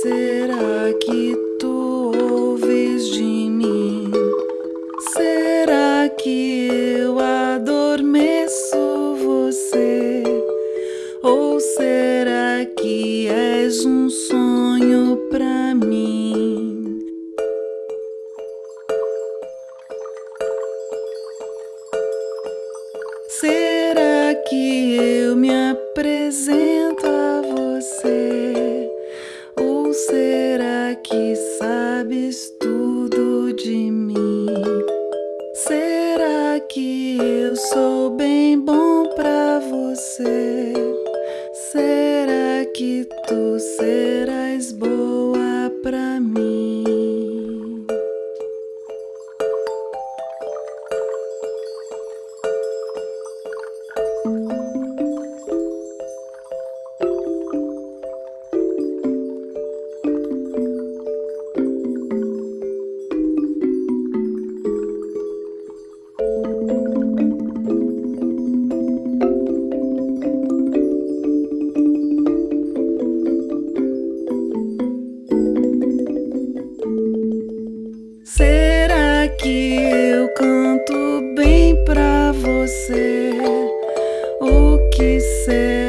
que tu ouves de mim? Será que eu adormeço você? Ou será que és um sonho pra mim? Será que eu me apresento que sabes tudo de mim? Será que eu sou bem bom pra você? Será que tu serás boa pra mim? que ser.